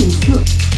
Fucking cook.